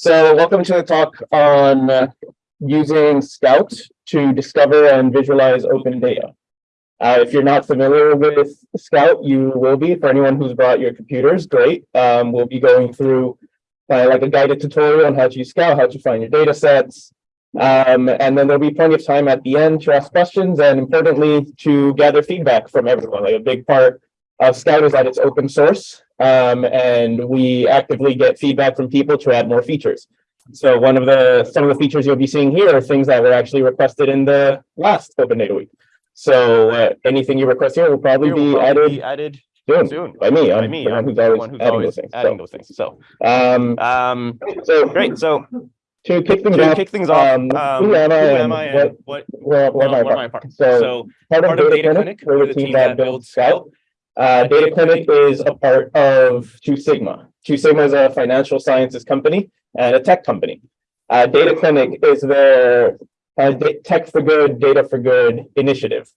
So welcome to the talk on uh, using Scout to discover and visualize open data. Uh, if you're not familiar with Scout, you will be. For anyone who's brought your computers, great. Um, we'll be going through uh, like a guided tutorial on how to use Scout, how to find your data sets. Um, and then there'll be plenty of time at the end to ask questions and importantly, to gather feedback from everyone. Like a big part of Scout is that it's open source. Um, and we actively get feedback from people to add more features. So one of the some of the features you'll be seeing here are things that were actually requested in the last Open Data Week. So uh, anything you request here will probably will be probably added be Added soon soon. by me. By I'm me, the one I'm who's always who's adding always those things. adding So, those things. So, um, um, so great. So to kick things to off, kick things off, um, um, who am I what- and what, where, where am I what am from? I part? So So part of part of Data Data Clinic, Clinic, we're the team that builds Scout. Uh, Data Clinic is a part of Two Sigma. Two Sigma is a financial sciences company and a tech company. Uh, Data Clinic is their uh, tech for good, data for good initiative.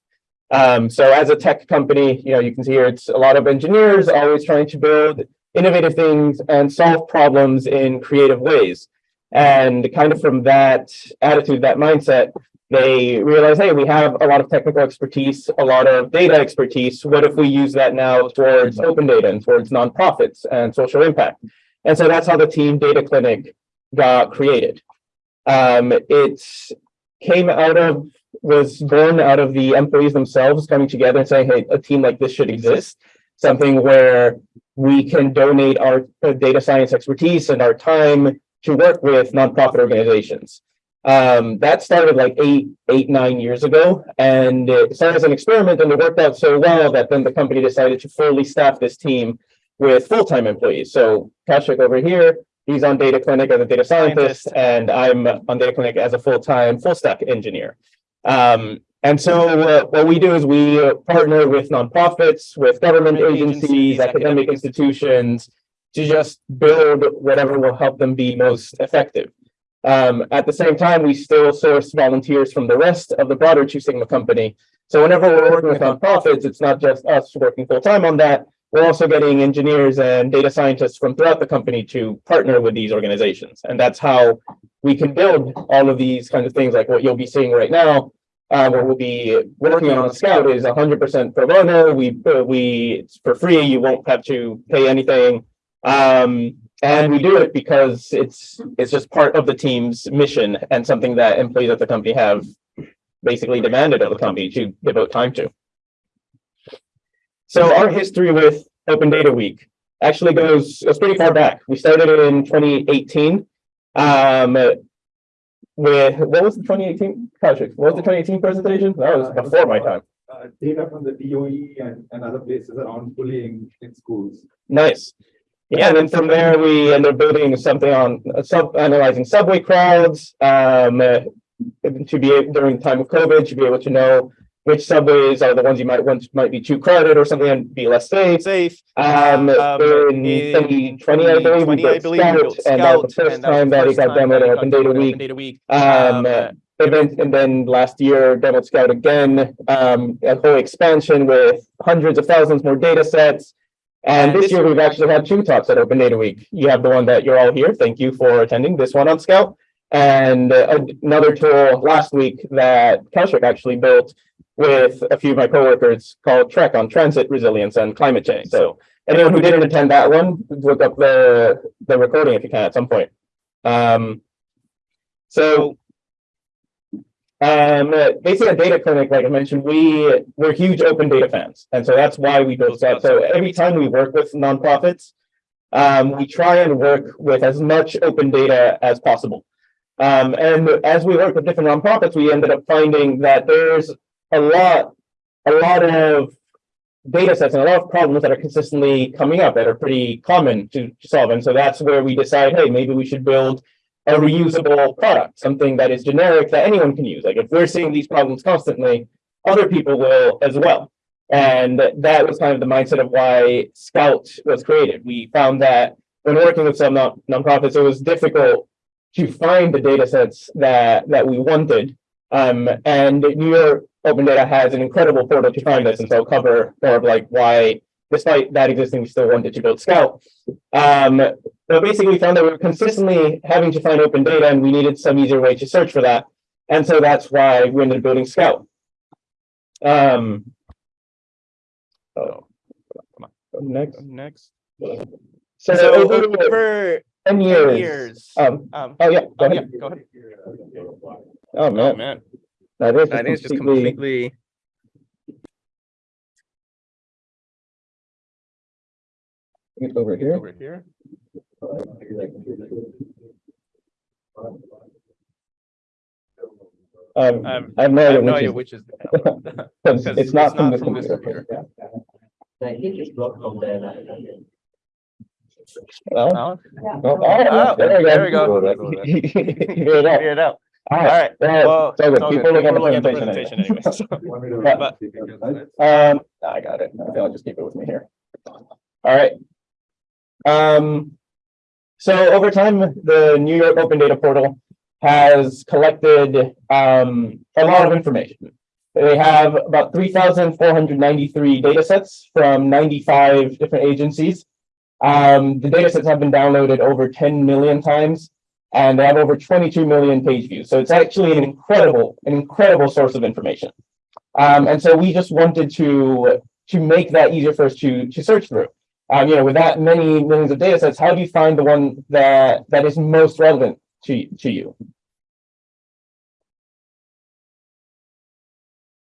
Um, so as a tech company, you know, you can see here, it's a lot of engineers always trying to build innovative things and solve problems in creative ways. And kind of from that attitude, that mindset, they realize, hey, we have a lot of technical expertise, a lot of data expertise. What if we use that now towards open data and towards nonprofits and social impact? And so that's how the team Data Clinic got created. Um, it came out of, was born out of the employees themselves coming together and saying, hey, a team like this should exist. Something where we can donate our uh, data science expertise and our time to work with nonprofit organizations. Um, that started like eight, eight, nine years ago, and it started as an experiment, and it worked out so well that then the company decided to fully staff this team with full-time employees. So Kaushik over here, he's on Data Clinic as a data scientist, and I'm on Data Clinic as a full-time full-stack engineer. Um, and so uh, what we do is we partner with nonprofits, with government agencies, academic institutions, to just build whatever will help them be most effective. Um, at the same time, we still source volunteers from the rest of the broader Two Sigma company. So whenever we're working with nonprofits, it's not just us working full time on that. We're also getting engineers and data scientists from throughout the company to partner with these organizations. And that's how we can build all of these kinds of things like what you'll be seeing right now. Uh, what we'll be working on Scout is hundred percent pro bono. We, uh, we, it's for free. You won't have to pay anything. Um, and we do it because it's, it's just part of the team's mission and something that employees at the company have basically demanded of the company to devote time to. So our history with Open Data Week actually goes, goes pretty far back. We started it in twenty eighteen. Um, with, what was the twenty eighteen, Kaushik, what was the twenty eighteen presentation? That was before my time. uh, data from the DOE and, and other places around bullying in schools. Nice. Yeah, and then from there, we ended up building something on uh, sub, analyzing subway crowds, um, uh, to be, able during the time of COVID, to be able to know which subways are the ones you might want, might be too crowded or something and be less safe. safe. Um, Um, in in twenty twenty, I believe, we 2020, I built believe we built Scout, and that was the first time that it got demoed at Open Data Week. Data Week. Um, Um, uh, and then, and then last year, demoed Scout again, um, a whole expansion with hundreds of thousands more data sets. And this year, we've actually had two talks at Open Data Week. You have the one that you're all here. Thank you for attending this one on Scout. And uh, another tool last week that Kaushik actually built with a few of my coworkers called Trek on transit resilience and climate change. So anyone who didn't attend that one, look up the, the recording if you can at some point. Um, so um, basically at Data Clinic, like I mentioned, we, we're huge open data fans. And so that's why we built that. So every time we work with nonprofits, um, we try and work with as much open data as possible. Um, and as we work with different nonprofits, we ended up finding that there's a lot, a lot of data sets and a lot of problems that are consistently coming up that are pretty common to solve. And so that's where we decide, hey, maybe we should build a reusable product, something that is generic that anyone can use. Like if we're seeing these problems constantly, other people will as well. And that was kind of the mindset of why Scout was created. We found that when working with some non nonprofits, it was difficult to find the data sets that that we wanted. Um, and New York Open Data has an incredible portal to find this, and so I'll cover more of like why, despite that existing, we still wanted to build Scout. Um, but basically we found that we were consistently having to find open data and we needed some easier way to search for that. And so that's why we ended up building Scout. Um. Oh, come on, next. Next. So So over over ten ten years. years. Um, Um, oh yeah, go oh, ahead. yeah, go ahead. Oh man. Oh, man, man. that is That is just completely, completely. over here. Over here. Um, Um, I have no I idea have no which idea is, which is. the camera. because because it's not it's from not the from this computer. computer. I think it's blocked from there. Well, Oh, oh, oh, Oh, there we go. there we go. You figured it out. Figure it out. All All right, right. well, Well, it's all good. People good. look at the People look at the presentation anyway. anyway, so. Want me to But- run the slides? Um, I got it. Okay, I'll just keep it with me here. All right. Um, so over time, the New York Open Data Portal has collected um a lot of information. They have about three thousand four hundred ninety-three data sets from ninety-five different agencies. Um, the data sets have been downloaded over ten million times and they have over twenty-two million page views. So it's actually an incredible, an incredible source of information. Um, and so we just wanted to to make that easier for us to to search through. Um, you know, with that many millions of data sets, how do you find the one that that is most relevant to to you?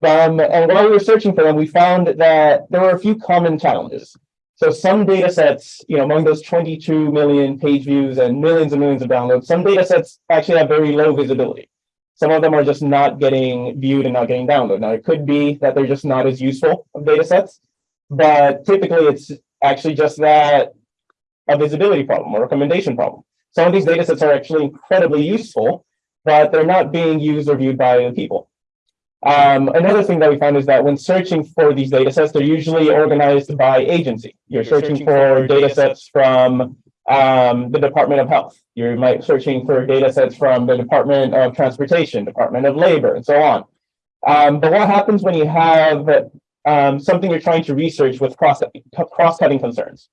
Um, and while we were searching for them, we found that there were a few common challenges. So some data sets, you know, among those 22 million page views and millions and millions of downloads, some data sets actually have very low visibility. Some of them are just not getting viewed and not getting downloaded. Now, it could be that they're just not as useful of data sets, but typically it's actually just that a visibility problem or a recommendation problem. Some of these data sets are actually incredibly useful, but they're not being used or viewed by the people. Um, another thing that we found is that when searching for these data sets, they're usually organized by agency. You're, You're searching, searching for for data sets from um, the Department of Health. You might searching for data sets from the Department of Transportation, Department of Labor, and so on. Um, but what happens when you have um, something you're trying to research with cross cross-cutting concerns?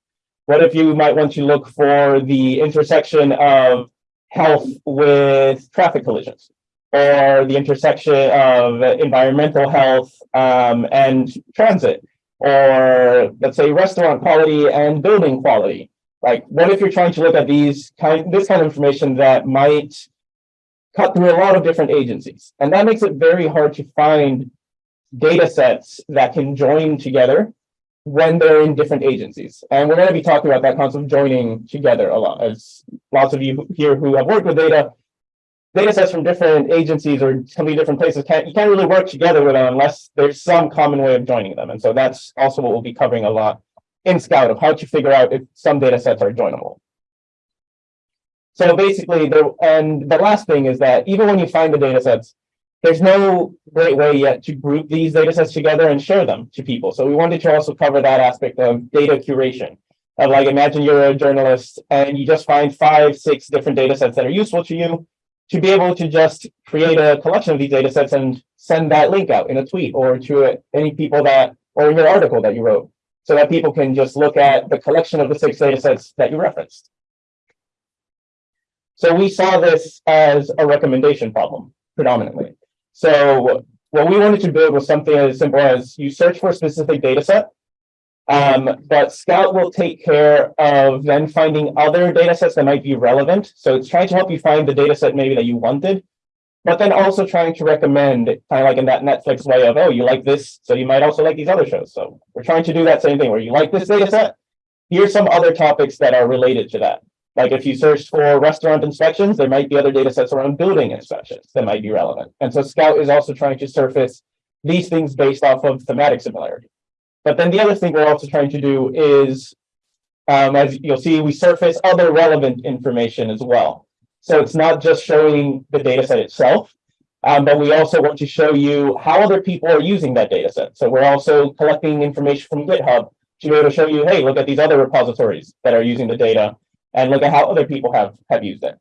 What if you might want to look for the intersection of health with traffic collisions? Or the intersection of environmental health um, and transit? Or let's say restaurant quality and building quality? Like, what if you're trying to look at these kind, this kind of information that might cut through a lot of different agencies? And that makes it very hard to find data sets that can join together when they're in different agencies. And we're going to be talking about that concept of joining together a lot, as lots of you here who have worked with data, data sets from different agencies or completely different places can't you can't really work together with them unless there's some common way of joining them. And so that's also what we'll be covering a lot in Scout of how to figure out if some data sets are joinable. So basically, the and the last thing is that even when you find the data sets, there's no great way yet to group these data sets together and share them to people. So we wanted to also cover that aspect of data curation. Of like, imagine you're a journalist and you just find five, six different data sets that are useful to you. To be able to just create a collection of these data sets and send that link out in a tweet or to uh, any people that, or in your article that you wrote, so that people can just look at the collection of the six data sets that you referenced. So we saw this as a recommendation problem predominantly. So what we wanted to build was something as simple as you search for a specific data set, um, but Scout will take care of then finding other data sets that might be relevant. So it's trying to help you find the data set maybe that you wanted, but then also trying to recommend kind of like in that Netflix way of, oh, you like this, so you might also like these other shows. So we're trying to do that same thing where you like this data set. Here's some other topics that are related to that. Like if you search for restaurant inspections, there might be other data sets around building inspections that might be relevant. And so Scout is also trying to surface these things based off of thematic similarity. But then the other thing we're also trying to do is, um, as you'll see, we surface other relevant information as well. So it's not just showing the data set itself, um, but we also want to show you how other people are using that data set. So we're also collecting information from GitHub to be able to show you, hey, look at these other repositories that are using the data and look at how other people have have used it.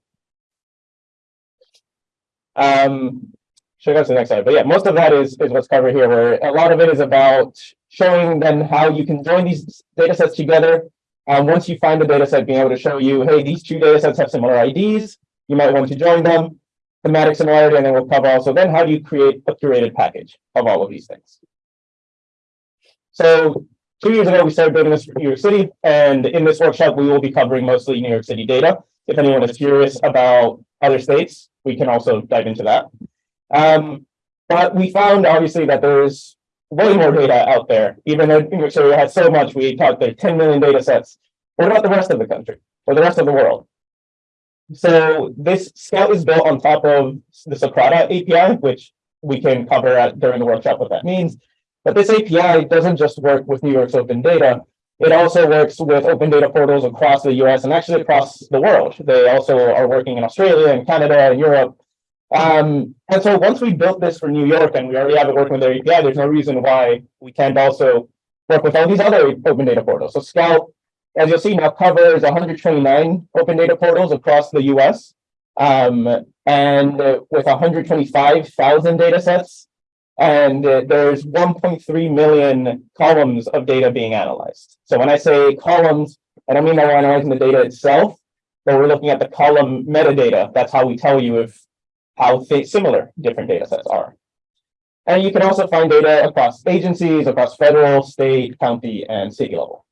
Um, should go to the next slide, but yeah, most of that is is what's covered here. Where a lot of it is about showing them how you can join these data sets together Um, once you find the data set, being able to show you, hey, these two data sets have similar IDs, you might want to join them, thematic similarity, and then we'll cover also then how do you create a curated package of all of these things. So two years ago, we started building this for New York City, and in this workshop, we will be covering mostly New York City data. If anyone is curious about other states, we can also dive into that. Um, but we found obviously that there's way more data out there, even though New York City has so much, we talked there 10 million data sets. What about the rest of the country or the rest of the world? So this Scout is built on top of the Socrata API, which we can cover at, during the workshop what that means. But this API doesn't just work with New York's open data. It also works with open data portals across the US and actually across the world. They also are working in Australia and Canada and Europe. Um, and so once we built this for New York and we already have it working with their API, there's no reason why we can't also work with all these other open data portals. So Scout, as you'll see now, covers 129 open data portals across the US. Um, and with 125,000 data sets, and there's 1.3 million columns of data being analyzed. So when I say columns, I don't mean that we're analyzing the data itself, but we're looking at the column metadata. That's how we tell you if how similar different data sets are. And you can also find data across agencies, across federal, state, county, and city level.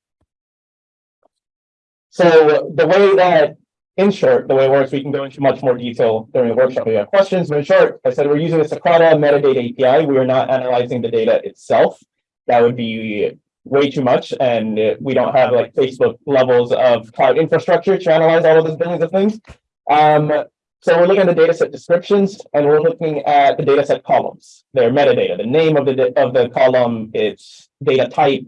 So the way that, in short, the way it works, we can go into much more detail during the workshop. if you have questions, but in short, I said we're using the Socrata metadata API. We are not analyzing the data itself. That would be way too much, and we don't have like Facebook levels of cloud infrastructure to analyze all of those billions of things. Um, so we're looking at the data set descriptions and we're looking at the data set columns, their metadata, the name of the, of the column, its data type.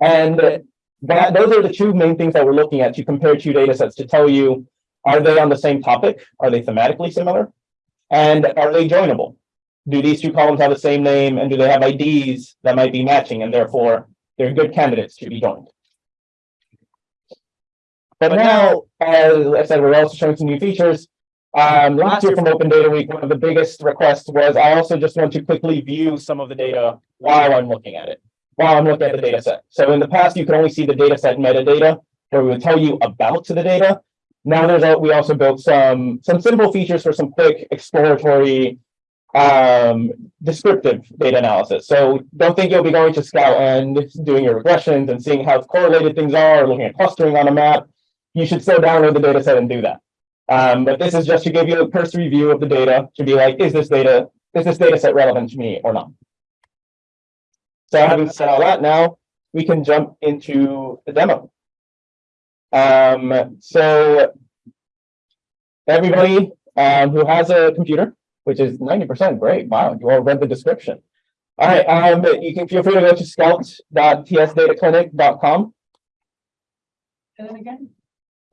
And that, those are the two main things that we're looking at to compare two data sets to tell you, are they on the same topic? Are they thematically similar? And are they joinable? Do these two columns have the same name and do they have IDs that might be matching and therefore they're good candidates to be joined? But now, as I said, we're also showing some new features. Um, last year from Open Data Week, one of the biggest requests was I also just want to quickly view some of the data while I'm looking at it, while I'm looking at the data set. So in the past, you could only see the data set metadata, where we would tell you about the data. Now there's, a- we also built some, some simple features for some quick exploratory um, descriptive data analysis. So don't think you'll be going to Scout and doing your regressions and seeing how correlated things are, looking at clustering on a map. You should still download the data set and do that. Um, but this is just to give you a cursory view of the data to be like, is this data, is this data set relevant to me or not? So having said all that, now we can jump into the demo. Um, so everybody um, who has a computer, which is ninety percent, great, wow, you all read the description. All right, um, you can feel free to go to scout.tsdataclinic.com Say that again?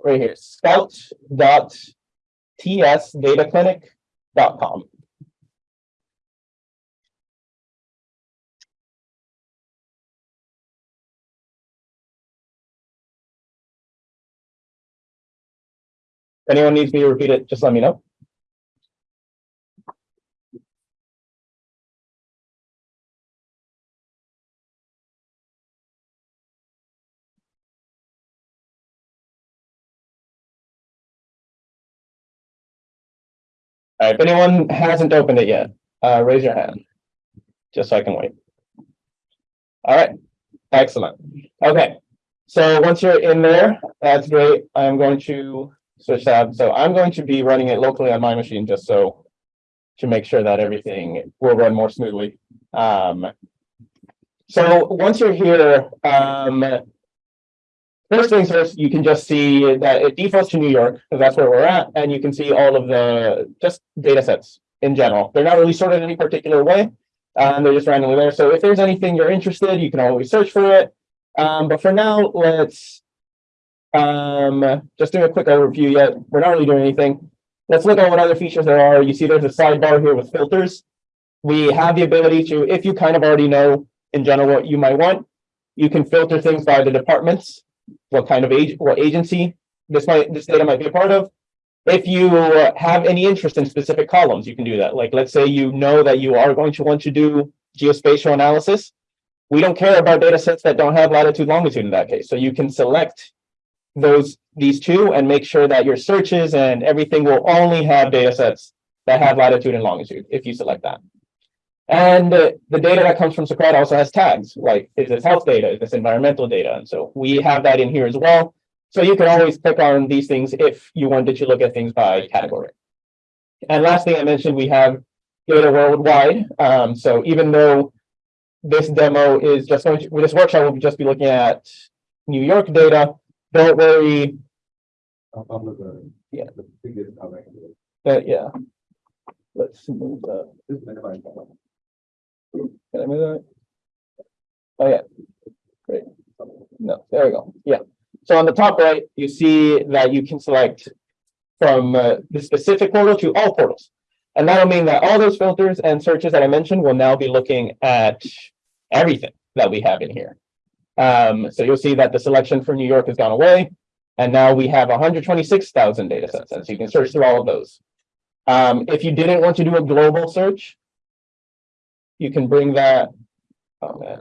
right here, scout.tsdataclinic.com. Anyone needs me to repeat it, just let me know. All right, if anyone hasn't opened it yet, uh, raise your hand. Just so I can wait. All right, excellent. Okay, so once you're in there, that's great. I'm going to switch tabs. So I'm going to be running it locally on my machine just so to make sure that everything will run more smoothly. Um, so once you're here, um, First things first, you can just see that it defaults to New York, because that's where we're at, and you can see all of the just data sets in general. They're not really sorted in any particular way. Um, they're just randomly there. So if there's anything you're interested, you can always search for it. Um, but for now, let's um, just doing a quick overview yet. We're not really doing anything. Let's look at what other features there are. You see there's a sidebar here with filters. We have the ability to, if you kind of already know in general what you might want, you can filter things by the departments what kind of age, what agency this might, this data might be a part of. If you have any interest in specific columns, you can do that. Like, let's say you know that you are going to want to do geospatial analysis. We don't care about data sets that don't have latitude longitude in that case. So you can select those, these two and make sure that your searches and everything will only have data sets that have latitude and longitude, if you select that. And the data that comes from Socrata also has tags, like is this health data, is this environmental data? And so we have that in here as well. So you can always click on these things if you wanted to look at things by category. And last thing I mentioned, we have data worldwide. Um, so even though this demo is just going to, this workshop will just be looking at New York data, don't worry, Uh, the- Yeah. The biggest available. that, yeah. Let's move that. This is megabyte. Can I move that? Oh, yeah. Great. No, there we go. Yeah. So on the top right, you see that you can select from uh, the specific portal to all portals. And that'll mean that all those filters and searches that I mentioned will now be looking at everything that we have in here. Um, so you'll see that the selection for New York has gone away. And now we have hundred twenty-six thousand data sets, and so you can search through all of those. Um, if you didn't want to do a global search, you can bring that. Oh, man.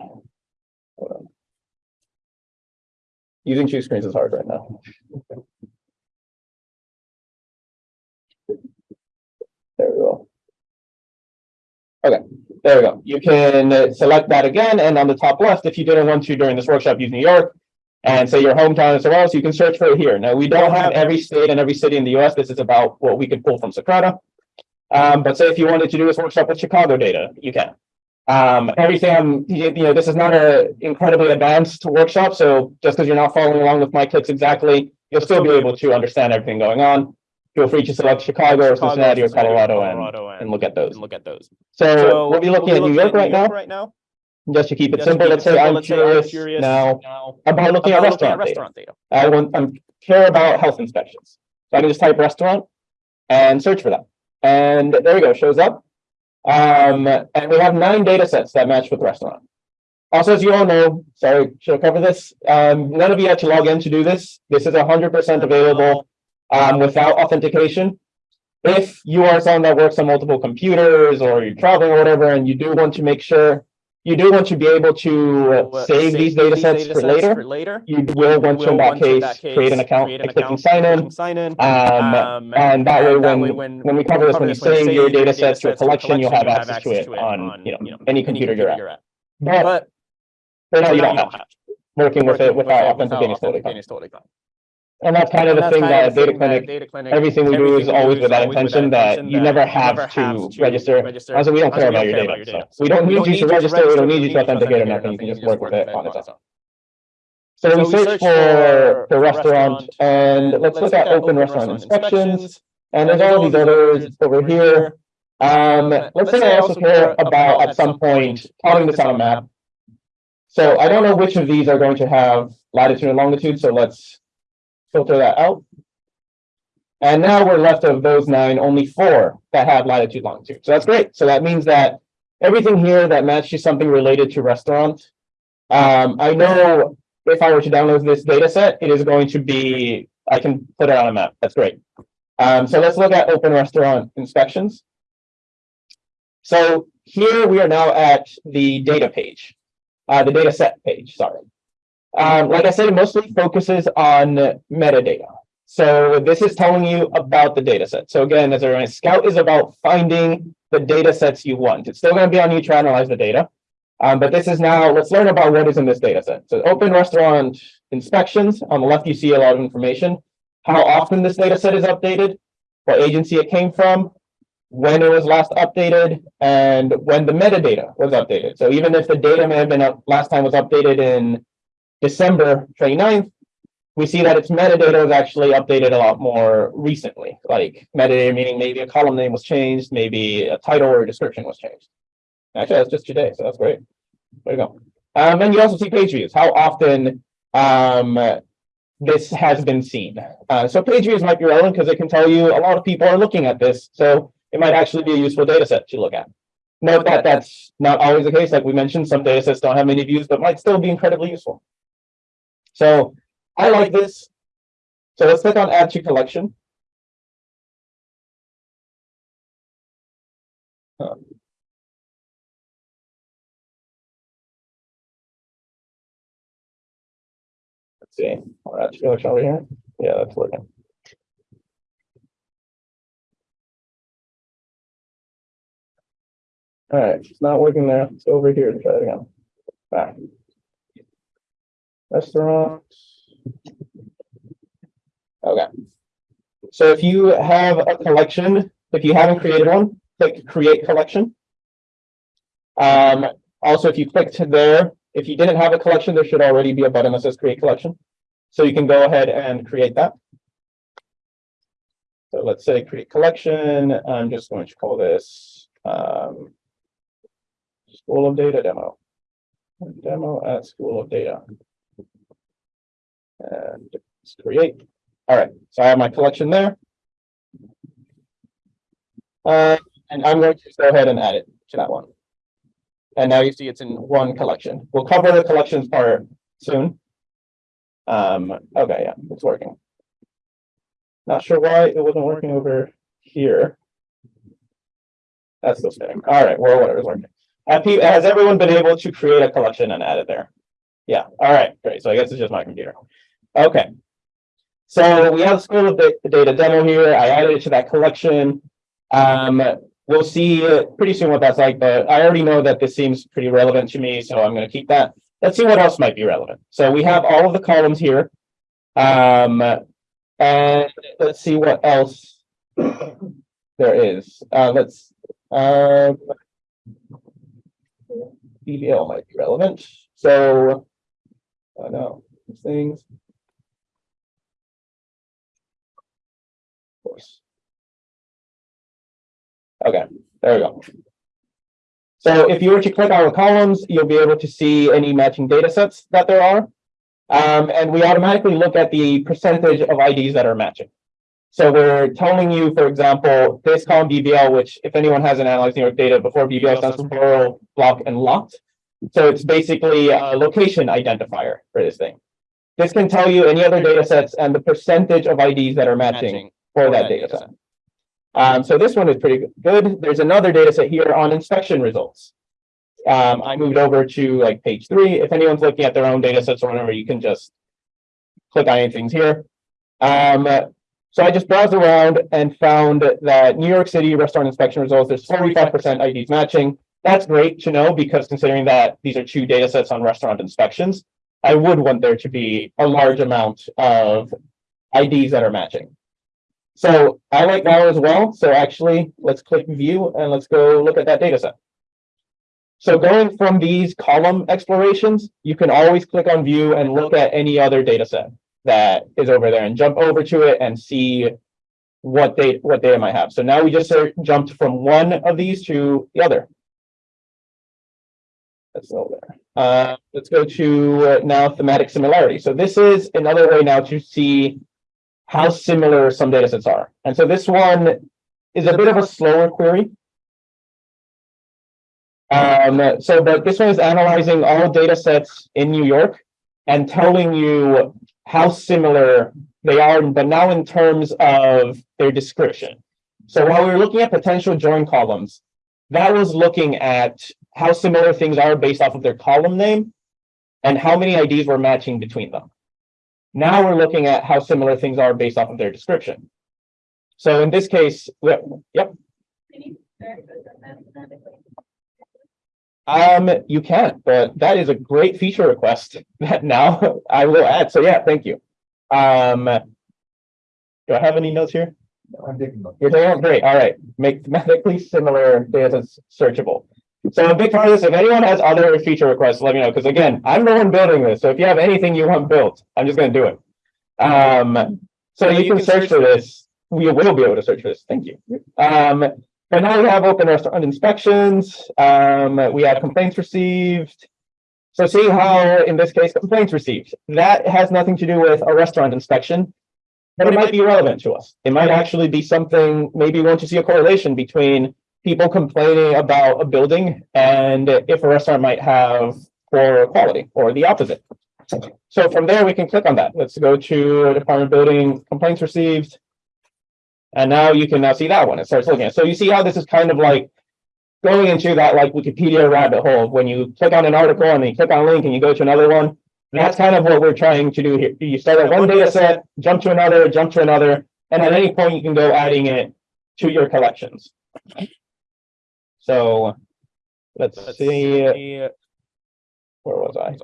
Using two screens is hard right now. There we go. Okay, there we go. You can uh, select that again, and on the top left, if you didn't want to during this workshop, use New York. And say your hometown is somewhere so you can search for it here. Now, we don't have every state and every city in the US. This is about what we could pull from Socrata. Um, but say if you wanted to do this workshop with Chicago data, you can. Um, everything, I'm- you know, this is not a incredibly advanced workshop, so just because you're not following along with my clicks exactly, you'll still be able to understand everything going on. Feel free to select Chicago or Cincinnati or Colorado and, and look at those. and look at those. So we'll be looking at New York right now, Right now. just to keep it Just simple. keep Let's say I'm let's say curious now now about looking at about looking at restaurant data. restaurant data. I want, I'm care about health inspections. So I can just type restaurant and search for that. And there we go, shows up. Um, and we have nine data sets that match with restaurant. Also, as you all know, sorry, should I cover this? Um, none of you had to log in to do this. This is hundred percent available um, without authentication. If you are someone that works on multiple computers or you're traveling or whatever, and you do want to make sure, you do want to be able to uh, save these data sets for later, later. you will want to in that case, create an account by clicking sign in. Sign in. Um, and that way, when, when we cover this, when you save your data sets to a collection, you'll have access to it on, you know, any computer you're at. But But for now, you don't have, working with it without authenticating is totally fine. authenticating is totally fine. And that's kind of the thing that Data Clinic, Data Clinic, everything we do is always with that intention that you never have to register. Also, we don't care about your data, so we don't need you to register, we don't need you to authenticate or nothing, you can just work with it on its own. So we search for, the restaurant, and let's look at open restaurant inspections, and there's all these others over here. Um, let's say I also care about at some point plotting this on a map. So I don't know which of these are going to have latitude and longitude, so let's filter that out. And now we're left of those nine, only four that have latitude longitude. So that's great. So that means that everything here that matches something related to restaurant. Um, I know if I were to download this data set, it is going to be, I can put it on a map. That's great. Um, so let's look at open restaurant inspections. So here we are now at the data page, uh, the data set page, sorry. Um, like I said, it mostly focuses on metadata. So this is telling you about the data set. So again, as a Scout is about finding the data sets you want. It's still going to be on you to analyze the data. Um, but this is now, let's learn about what is in this data set. So open restaurant inspections. On the left, you see a lot of information. How often this data set is updated, what agency it came from, when it was last updated, and when the metadata was updated. So even if the data may have been up, last time was updated in December 29th, we see that its metadata was actually updated a lot more recently. Like metadata meaning maybe a column name was changed, maybe a title or a description was changed. Actually, that's just today, so that's great. Way to go. Um, and you also see page views, how often um, this has been seen. Uh, so page views might be relevant because it can tell you a lot of people are looking at this. So it might actually be a useful data set to look at. Note that that's not always the case. Like we mentioned, some data sets don't have many views, but might still be incredibly useful. So I like this. So let's click on add to collection. Um, See, oh, that's Felix over here. Yeah, that's working. All right, it's not working there. It's over here. Try it again. Back. Restaurants. Okay. So if you have a collection, if you haven't created one, click create collection. Um, also, if you clicked there, if you didn't have a collection, there should already be a button that says create collection. So you can go ahead and create that. So let's say create collection. I'm just going to call this um, School of Data demo. Demo at School of Data. And create. All right, so I have my collection there. Uh, and I'm going to go ahead and add it to that one. And now you see it's in one collection. We'll cover the collections part soon. Um, okay, yeah, it's working. Not sure why it wasn't working over here. That's still spinning. All right, well, whatever is working. Has everyone been able to create a collection and add it there? Yeah, all right, great. So I guess it's just my computer. Okay. So we have School of Data demo here. I added it to that collection. Um, we'll see pretty soon what that's like, but I already know that this seems pretty relevant to me, so I'm gonna keep that. Let's see what else might be relevant. So we have all of the columns here. Um, and let's see what else there is. Uh, let's, um, BBL might be relevant. So, I know, things. Okay, there we go. So if you were to click on the columns, you'll be able to see any matching data sets that there are. Um, and we automatically look at the percentage of IDs that are matching. So we're telling you, for example, this column BBL, which if anyone hasn't analyzed New York data before, BBL stands for borough, block, and lot. So it's basically a location identifier for this thing. This can tell you any other data sets and the percentage of IDs that are matching for that data set. Um, so this one is pretty good. There's another data set here on inspection results. Um, I moved over to like page three. If anyone's looking at their own data sets or whatever, you can just click on anything here. Um, so I just browsed around and found that New York City restaurant inspection results, there's forty-five percent IDs matching. That's great to know because considering that these are two data sets on restaurant inspections, I would want there to be a large amount of IDs that are matching. So I like that as well. So actually, let's click view and let's go look at that data set. So going from these column explorations, you can always click on view and look at any other data set that is over there and jump over to it and see what they what data might have. So now we just sort of jumped from one of these to the other. That's over there. Uh, let's go to uh, now thematic similarity. So this is another way now to see how similar some data sets are. And so this one is a bit of a slower query. Um, so but this one is analyzing all data sets in New York and telling you how similar they are, but now in terms of their description. So while we were looking at potential join columns, that was looking at how similar things are based off of their column name and how many IDs were matching between them. Now we're looking at how similar things are based off of their description. So in this case, yep, Can you verify that mathematically? um, you can, but that is a great feature request that now I will add. So yeah, thank you. Um, do I have any notes here? No, I'm taking note. You're saying, great, all right, make thematically similar data searchable. So a big part of this, if anyone has other feature requests, let me know, because again, I'm the one building this, so if you have anything you want built, I'm just gonna do it. Um, so you can search for this, we will be able to search for this, thank you. Um, but now we have open restaurant inspections, um, we have complaints received. So see how, in this case, complaints received, that has nothing to do with a restaurant inspection. But it might be relevant to us. It might actually be something, maybe we want to see a correlation between people complaining about a building and if a restaurant might have poor quality or the opposite. So from there, we can click on that. Let's go to Department Building Complaints Received. And now you can now see that one. It starts looking. So you see how this is kind of like going into that like Wikipedia rabbit hole. When you click on an article and then you click on a link and you go to another one, That's kind of what we're trying to do here. You start at one data set, jump to another, jump to another, and at any point you can go adding it to your collections. So let's see, where was I?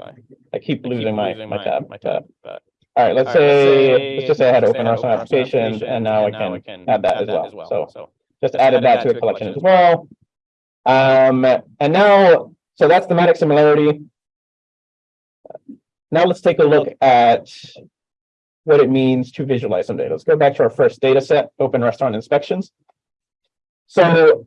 I keep losing my, my tab, my tab. All right, let's say, let's just say I had open restaurant applications and now I can add that as well. So just added that to a collection as well. Um, and now, so that's thematic similarity. Now let's take a look at what it means to visualize some data. Let's go back to our first data set, open restaurant inspections. So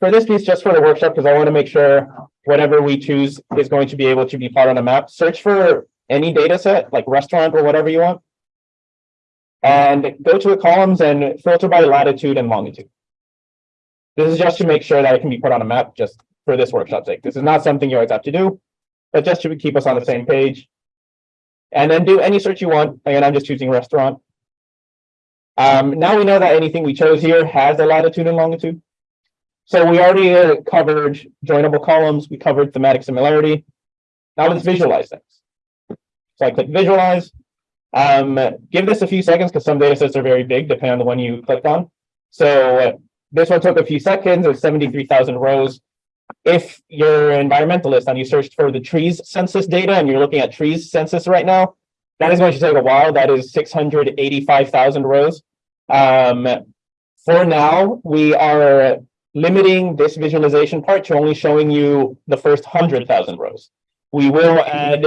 for this piece, just for the workshop, because I want to make sure whatever we choose is going to be able to be part on a map, search for any data set, like restaurant or whatever you want. And go to the columns and filter by latitude and longitude. This is just to make sure that it can be put on a map, just for this workshop's sake. This is not something you always have to do, but just to keep us on the same page. And then do any search you want. Again, I'm just choosing restaurant. Um, now we know that anything we chose here has a latitude and longitude. So we already uh, covered joinable columns, we covered thematic similarity. Now let's visualize things. So I click visualize. Um, give this a few seconds because some data sets are very big, depending on the one you clicked on. So uh, this one took a few seconds, seventy-three thousand rows. If you're an environmentalist and you searched for the trees census data and you're looking at trees census right now, that is going to take a while. That is six hundred eighty-five thousand rows. Um, for now, we are limiting this visualization part to only showing you the first hundred thousand rows. We will add,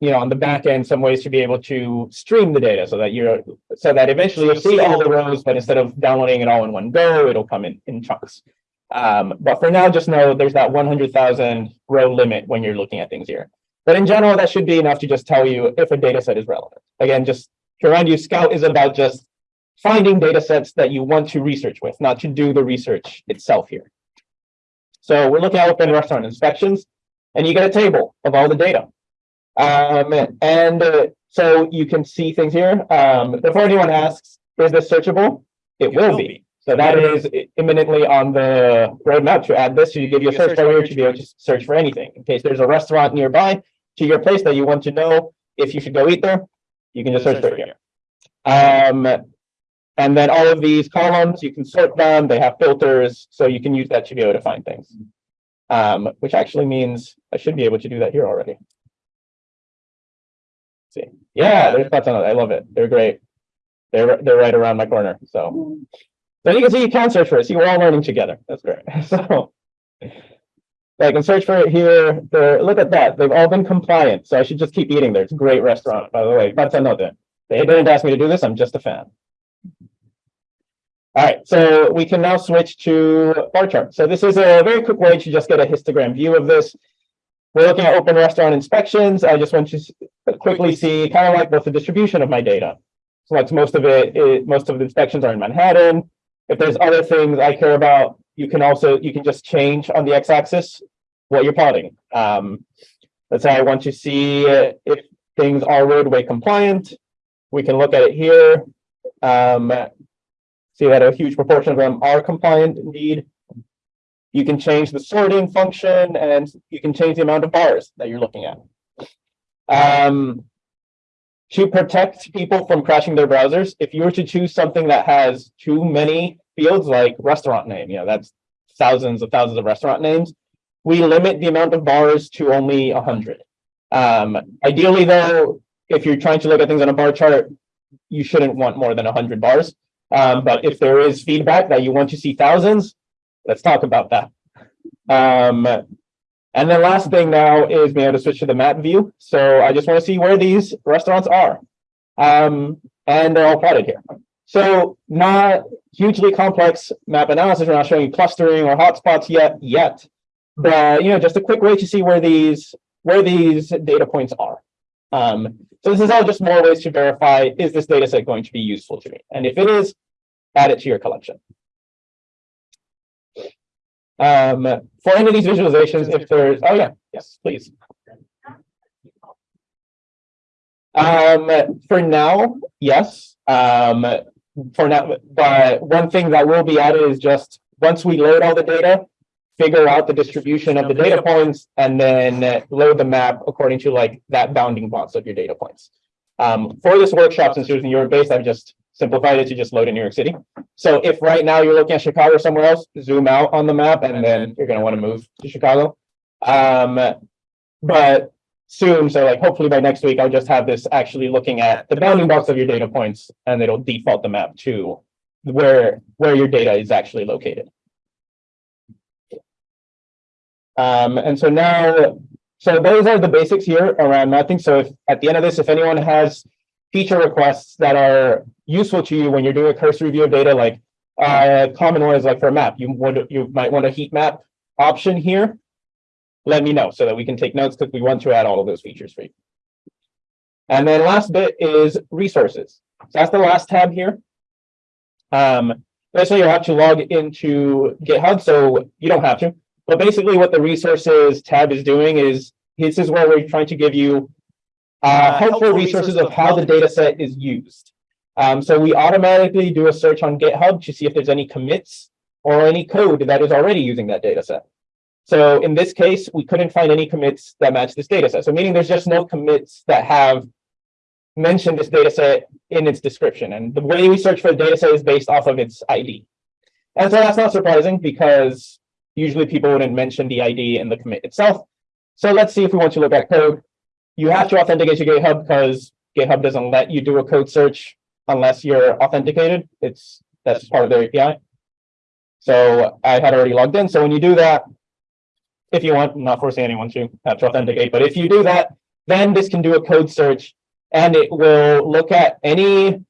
you know, on the back end, some ways to be able to stream the data so that you're, so that eventually you'll see all the rows, but instead of downloading it all in one go, it'll come in, in chunks. Um, but for now, just know there's that one hundred thousand row limit when you're looking at things here. But in general, that should be enough to just tell you if a data set is relevant. Again, just to remind you, Scout is about just finding data sets that you want to research with, not to do the research itself here. So we're looking at open restaurant inspections, and you get a table of all the data. Um, and uh, so you can see things here. Um, before anyone asks, is this searchable? It will be. So that is imminently on the roadmap to add this, So you give you a search bar here to be able to search for anything. In case there's a restaurant nearby to your place that you want to know if you should go eat there, you can just search for it here. Um, and then all of these columns, you can sort them, they have filters, so you can use that to be able to find things. Um, which actually means I should be able to do that here already. See, yeah, there's lots of, I love it. They're great. They're, they're right around my corner, so. So you can see you can search for it. See, we're all learning together. That's great. So. I can search for it here. They're, look at that. They've all been compliant. So I should just keep eating there. It's a great restaurant, by the way. That's another. They didn't ask me to do this. I'm just a fan. All right, so we can now switch to bar chart. So this is a very quick way to just get a histogram view of this. We're looking at open restaurant inspections. I just want to quickly see kind of like what's the distribution of my data. So most of it, it, most of the inspections are in Manhattan. If there's other things I care about, you can also, you can just change on the x-axis what you're plotting. Um, let's say I want to see if things are roadway compliant. We can look at it here. Um, see that a huge proportion of them are compliant indeed. You can change the sorting function and you can change the amount of bars that you're looking at. Um, to protect people from crashing their browsers, if you were to choose something that has too many fields like restaurant name, you know, that's thousands of thousands of restaurant names, we limit the amount of bars to only 100. Um, ideally, though, if you're trying to look at things on a bar chart, you shouldn't want more than 100 bars. Um, but if there is feedback that you want to see thousands, let's talk about that. Um, and the last thing now is being able to switch to the map view. So I just want to see where these restaurants are. Um, and they're all plotted here. So not hugely complex map analysis. We're not showing you clustering or hotspots yet, yet. But you know, just a quick way to see where these where these data points are. Um, so this is all just more ways to verify, is this data set going to be useful to me? And if it is, add it to your collection. Um, for any of these visualizations, if there's, oh yeah, yes, please. Um, for now, yes. Um, for now, but one thing that will be added is just once we load all the data, figure out the distribution of the data points and then load the map according to like that bounding box of your data points. Um, for this workshop, since it was New York based, I've just simplified it to just load in New York City. So if right now you're looking at Chicago or somewhere else, zoom out on the map and then you're gonna want to move to Chicago. Um, but soon, so like hopefully by next week, I'll just have this actually looking at the bounding box of your data points and it'll default the map to where, where your data is actually located. Um, and so now, so those are the basics here around mapping. So if at the end of this, if anyone has feature requests that are useful to you when you're doing a cursory review of data, like uh, common one is like for a map, you would, you might want a heat map option here. Let me know so that we can take notes because we want to add all of those features for you. And then last bit is resources. So that's the last tab here. Um, basically you have to log into GitHub, so you don't have to. But basically what the resources tab is doing is, this is where we're trying to give you uh, helpful resources of how the data set is used. Um, so we automatically do a search on GitHub to see if there's any commits or any code that is already using that data set. So in this case, we couldn't find any commits that match this data set. So meaning there's just no commits that have mentioned this data set in its description. And the way we search for the data set is based off of its ID. And so that's not surprising because usually people wouldn't mention the ID in the commit itself. So let's see if we want to look at code. You have to authenticate your GitHub because GitHub doesn't let you do a code search unless you're authenticated. It's that's part of their API. So I had already logged in. So when you do that, if you want, I'm not forcing anyone to have to authenticate, but if you do that, then this can do a code search and it will look at any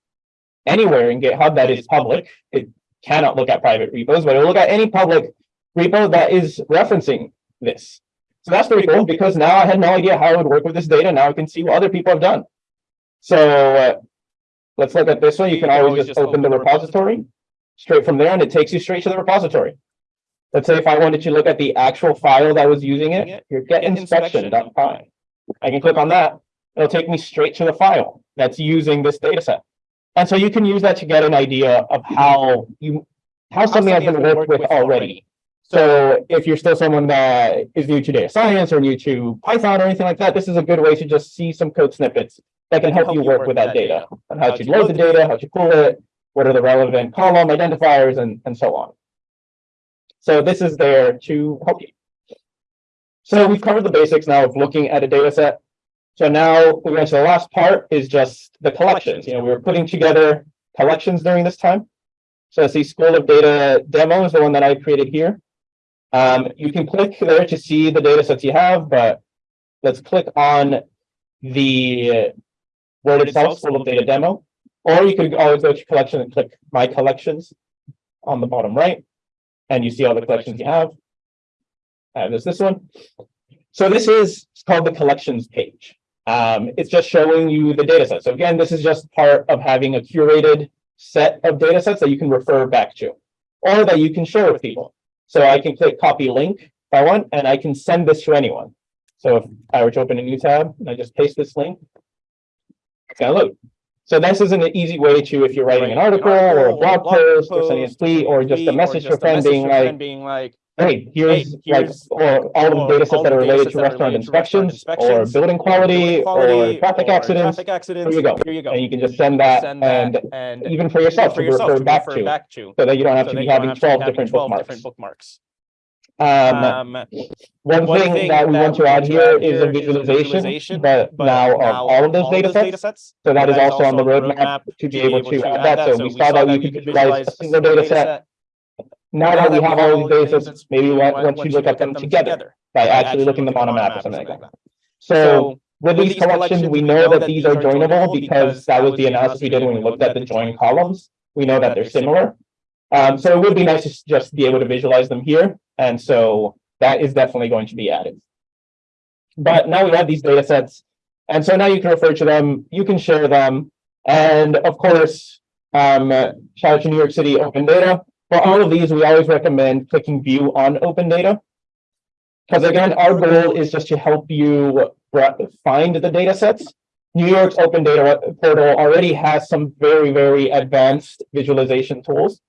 anywhere in GitHub that is public. It cannot look at private repos, but it will look at any public repo that is referencing this. So that's pretty cool because now I had no idea how it would work with this data. Now I can see what other people have done. So uh, let's look at this one. You can always just open the repository straight from there and it takes you straight to the repository. Let's say if I wanted to look at the actual file that was using it, your getinspection.py. I can click on that. It'll take me straight to the file that's using this data set. And so you can use that to get an idea of how you how something has been worked with already. So if you're still someone that is new to data science or new to Python or anything like that, this is a good way to just see some code snippets that can help you work with that data on how to load the data, how to pull it, what are the relevant column identifiers and, and so on. So this is there to help you. So we've covered the basics now of looking at a data set. So now we're going to the last part is just the collections. You know, we were putting together collections during this time. So I see School of Data demo is the one that I created here. Um, you can click there to see the data sets you have, but let's click on the word itself, School of Data demo. Or you could always go to collection and click my collections on the bottom right. And you see all the collections you have. And there's this one. So this is called the collections page. Um, it's just showing you the data set. So again, this is just part of having a curated set of data sets that you can refer back to or that you can share with people. So I can click copy link if I want, and I can send this to anyone. So if I were to open a new tab and I just paste this link, it's gonna load. So this is an easy way to, if you're writing an article or a blog post or sending a tweet or just a message to a friend being like, being like, hey, here's like, or all of the data sets that are related to restaurant inspections or building quality or traffic accidents. Traffic accidents. Here you go. Here you go. And you can just send that Send that and and even for yourself to for yourself refer to back refer to, back to. so that you don't have so to be having have to be twelve different 12 bookmarks. different bookmarks. Um, Um, one one thing thing that we want to add to here is a here is a visualization, visualization, but but now of all of those data data sets. sets. So that is also on the roadmap to be able to add that. So we saw that you could visualize a single data set. Now that we have all these data sets, maybe once you look at them together by actually looking them on a map or something like that. So with these collections, we know that these are joinable because that was the analysis we did when we looked at the join columns. We know that they're similar. Um, so it would be nice to s- just be able to visualize them here. And so that is definitely going to be added. But now we have these data sets. And so now you can refer to them, you can share them. And of course, um, shout out to New York City Open Data. For all of these, we always recommend clicking view on open data. Because again, our goal is just to help you find the data sets. New York's open data portal already has some very, very advanced visualization tools.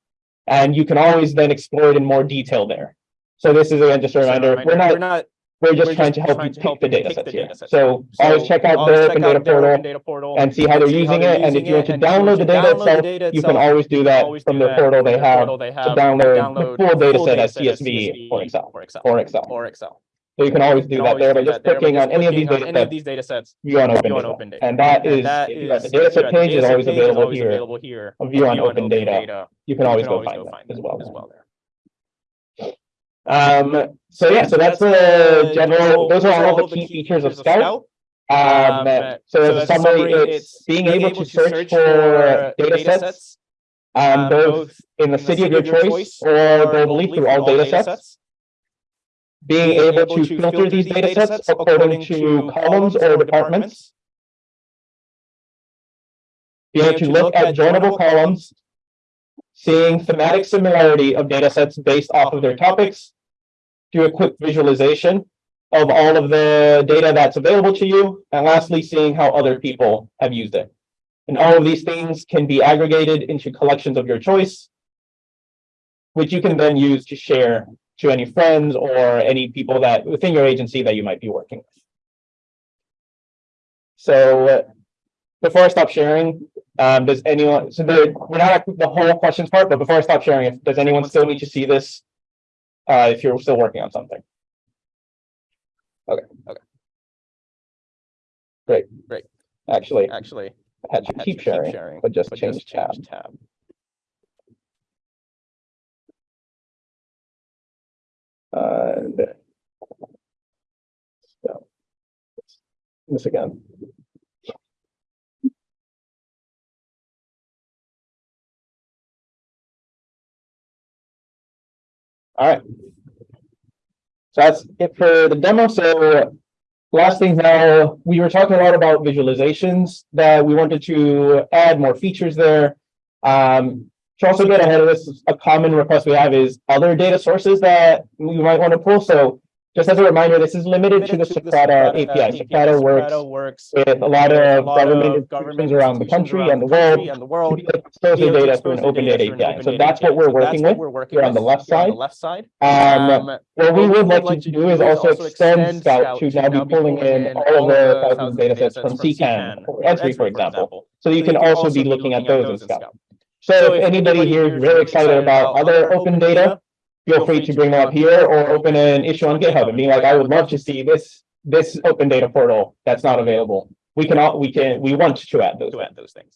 And you can always then explore it in more detail there. So this is again, just a reminder, we're We're not, not, we're we're just trying to help trying you to pick help the you data pick sets the here. datasets. So always so check out always the check open out data their portal open data portal and see how they're see how using they're it. And if using you want it, to and if you download want the to data download the itself, you can itself, always do that always from do the that portal they the have portal they to have download the full data set as CSV or Excel, or Excel. or Excel. Or Excel. So you can always do that always there by just clicking on any of these data sets data sets. view on open data. open data. And that is, And that if you're at is, the data set page is always available here. here. A view on open data. You can always go find that as well. As well there. Um, so yeah, so that's the general, those are all the key features of Scout. Um, so as a summary, it's being able to search for data sets. Um, both in the city of your choice or globally through all data sets. Being able to filter these data sets according to columns or departments. Being able to look at joinable columns. Seeing thematic similarity of data sets based off of their topics. Do a quick visualization of all of the data that's available to you. And lastly, seeing how other people have used it. And all of these things can be aggregated into collections of your choice. Which you can then use to share to any friends or any people that within your agency that you might be working with. So before I stop sharing, um, does anyone, so the, we're not at the whole questions part, but before I stop sharing, if, does anyone still need to see this? Uh, if you're still working on something? Okay, okay. Great. Great. Actually, Actually. I had to had keep to sharing, but just but change tab. change tab. Uh, there. So. This again. All right. So that's it for the demo. So last thing now, we were talking a lot about visualizations that we wanted to add more features there. Um, to also get ahead of this, a common request we have is other data sources that we might want to pull. So just as a reminder, this is limited to the Socrata API. Socrata works works with a lot of government institutions around the country and the world. And the world. expose their data through an open data API. So that's what we're working with. We're working on the left side. left side. Um, what we would like to do is also extend Scout to now be pulling in all of the thousands of data sets from CKAN or Esri, for example. So you can also be looking at those in Scout. So if anybody here is really excited about other open data, feel free to bring them up here or open an issue on GitHub and be like, I would love to see this, this open data portal that's not available. We can all, we can, we want to add those. To add those things.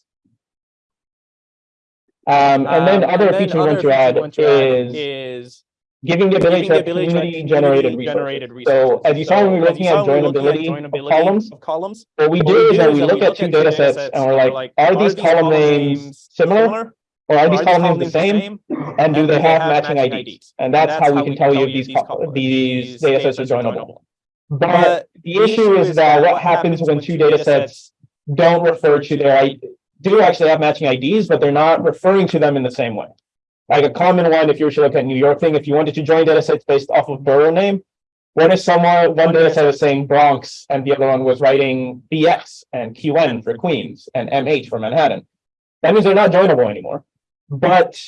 Um, and then Um, other and then feature we want to add we want to add is Is giving the ability to the have ability to have community generated community-generated resources. So as you saw when we were looking at saw when we were looking at joinability of columns, of columns. what we what do is that we look at two data sets and we're like, are these column names similar? Or are these column names the same? And do they have matching IDs? And that's how we can tell you if these, these data sets are joinable. But the issue is that what happens when two data sets don't refer to their, I do actually have matching IDs, but they're not referring to them in the same way. Like a common one, if you were to look at New York thing, if you wanted to join data sets based off of borough name, what if someone, one data set was saying Bronx and the other one was writing BX and QN for Queens and MH for Manhattan? That means they're not joinable anymore. But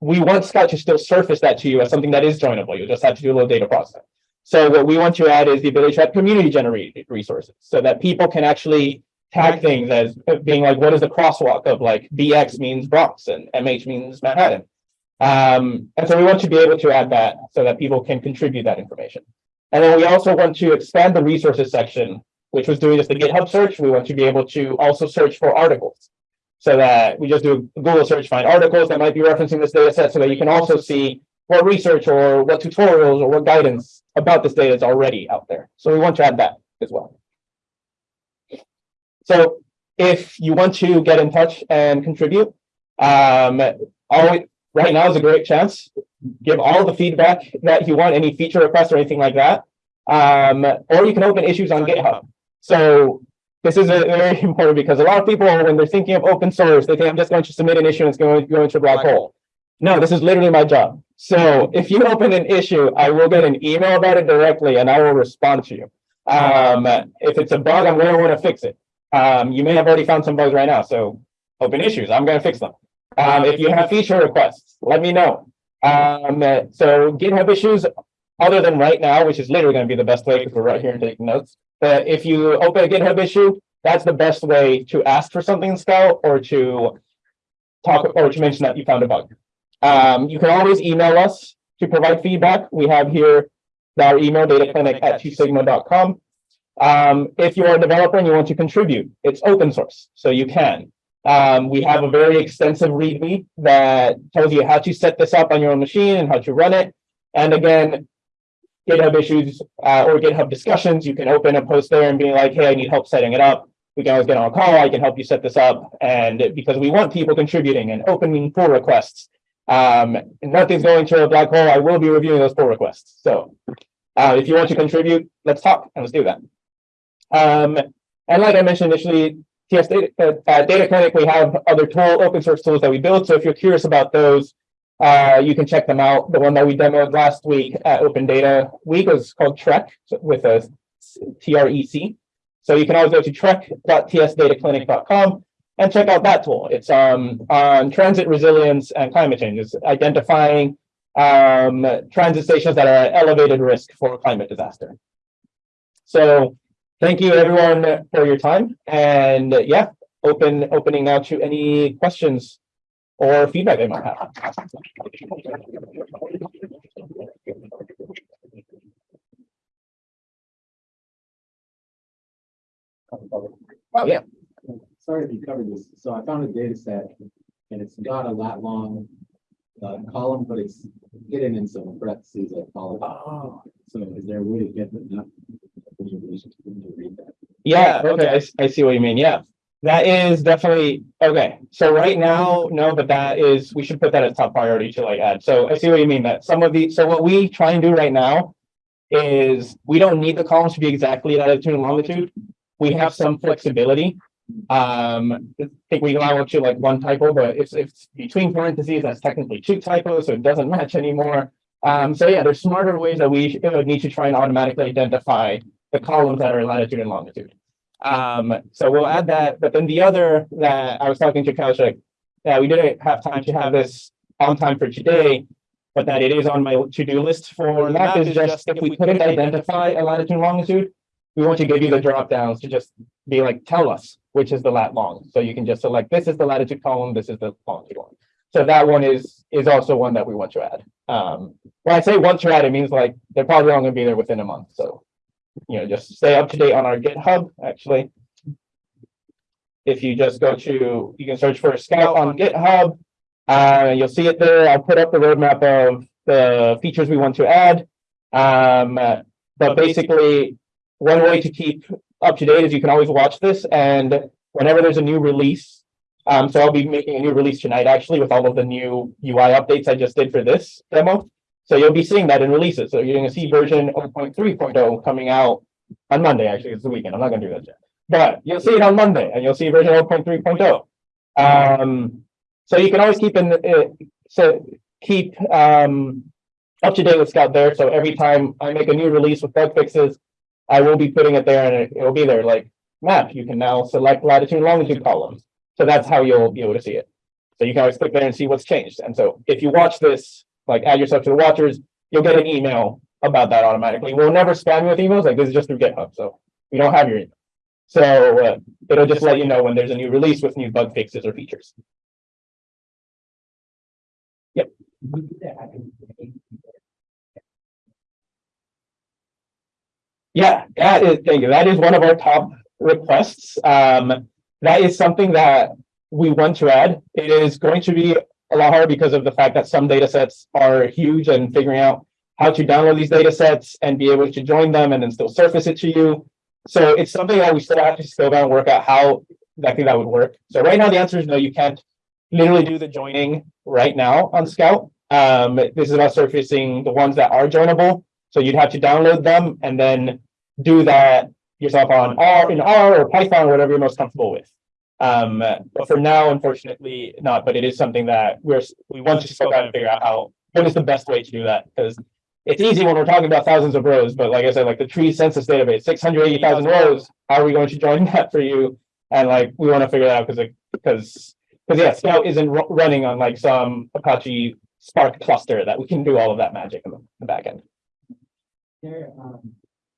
we want Scout to still surface that to you as something that is joinable. You just have to do a little data processing. So what we want to add is the ability to have community generated resources so that people can actually tag things as being like, what is the crosswalk of like BX means Bronx and MH means Manhattan. Um, and so we want to be able to add that so that people can contribute that information. And then we also want to expand the resources section, which was doing just the GitHub search. We want to be able to also search for articles. So that we just do a Google search, find articles that might be referencing this data set so that you can also see what research or what tutorials or what guidance about this data is already out there. So we want to add that as well. So if you want to get in touch and contribute, um, always, right now is a great chance. Give all the feedback that you want, any feature requests or anything like that. Um, or you can open issues on GitHub. So this is very important because a lot of people, when they're thinking of open source, they think I'm just going to submit an issue and it's going to go into a black hole. No, this is literally my job. So if you open an issue, I will get an email about it directly and I will respond to you. Um, if it's a bug, I'm gonna wanna fix it. Um, you may have already found some bugs right now, so open issues, I'm gonna fix them. Um, if you have feature requests, let me know. Um, so GitHub issues other than right now, which is literally gonna be the best way, because we're right here and taking notes. But if you open a GitHub issue, that's the best way to ask for something in Scout or to talk, or to mention that you found a bug. Um, you can always email us to provide feedback. We have here our email, dataclinic@tsigma.com. Um, if you're a developer and you want to contribute, it's open source, so you can. Um, we have a very extensive README that tells you how to set this up on your own machine and how to run it. And again, GitHub issues uh, or GitHub discussions, you can open a post there and be like, hey, I need help setting it up. We can always get on a call. I can help you set this up. And because we want people contributing and opening pull requests. Um, nothing's going to a black hole. I will be reviewing those pull requests. So uh, if you want to contribute, let's talk and let's do that. Um, and like I mentioned initially, TS Data, uh, Data Clinic, we have other tool, open source tools that we built. So if you're curious about those, uh, you can check them out. The one that we demoed last week at Open Data Week was called TREC with a T-R-E-C. So you can always go to trec.tsdataclinic.com and check out that tool. It's um, on transit resilience and climate change. It's identifying um, transit stations that are at elevated risk for climate disaster. So thank you everyone for your time and yeah, open opening now to any questions or feedback they might have. Oh, yeah. Sorry if you covered this, so I found a data set and it's got a lat long. Uh, column, but it's hidden in some parentheses at column. Oh. So is there a way to get enough? information to read that? Yeah, okay, I see what you mean, yeah. That is definitely, okay, so right now, no, but that is, we should put that as top priority to like add, so I see what you mean, that some of the, so what we try and do right now. Is we don't need the columns to be exactly latitude and longitude, we have some flexibility. Um, I think we allow up to like one typo, but if it's between parentheses, that's technically two typos, so it doesn't match anymore. Um, so yeah, there's smarter ways that we uh, need to try and automatically identify the columns that are latitude and longitude. Um, so we'll add that, but then the other that I was talking to Kaushik, that we didn't have time to have this on time for today. But that it is on my to-do list for map is just if we couldn't identify a latitude and longitude. We want to give you the drop downs to just be like, tell us which is the lat long. So you can just select, this is the latitude column, this is the longitude one. So that one is, is also one that we want to add. Um, when I say want to add, it means like, they're probably all gonna be there within a month, so. You know, just stay up to date on our GitHub, actually. If you just go to, you can search for Scout on GitHub. Uh, you'll see it there. I'll put up the roadmap of the features we want to add. Um, but basically, one way to keep up to date is you can always watch this and whenever there's a new release. Um, so I'll be making a new release tonight, actually, with all of the new UI updates I just did for this demo. So you'll be seeing that in releases. So you're gonna see version 0.3.0 coming out on Monday, actually, it's the weekend. I'm not gonna do that yet. But you'll see it on Monday and you'll see version 0.3.0. Um, so you can always keep in, uh, so keep, um, up to date with Scout there. So every time I make a new release with bug fixes, I will be putting it there and it- it'll be there like map. You can now select latitude and longitude columns. So that's how you'll be able to see it. So you can always click there and see what's changed. And so if you watch this, like add yourself to the watchers, you'll get an email about that automatically. We'll never spam you with emails. Like this is just through GitHub. So we don't have your email. So uh, it'll just let you know when there's a new release with new bug fixes or features. Yep. Yeah, that is, thank you. That is one of our top requests. Um, that is something that we want to add. It is going to be a lot harder because of the fact that some data sets are huge and figuring out how to download these data sets and be able to join them and then still surface it to you. So it's something that we still have to still down and work out how exactly that would work. So right now, the answer is no, you can't literally do the joining right now on Scout. Um, this is about surfacing the ones that are joinable. So you'd have to download them and then do that yourself on R in R or Python, or whatever you're most comfortable with. Um, but for now, unfortunately, not, but it is something that we're, we want to still kind of figure out how, what is the best way to do that? Because it's easy when we're talking about thousands of rows, but like I said, like the tree census database, six hundred eighty thousand rows, how are we going to join that for you? And like, we want to figure that out because, because, because yeah, Scout isn't running on like some Apache Spark cluster that we can do all of that magic in the- the back end. there, um,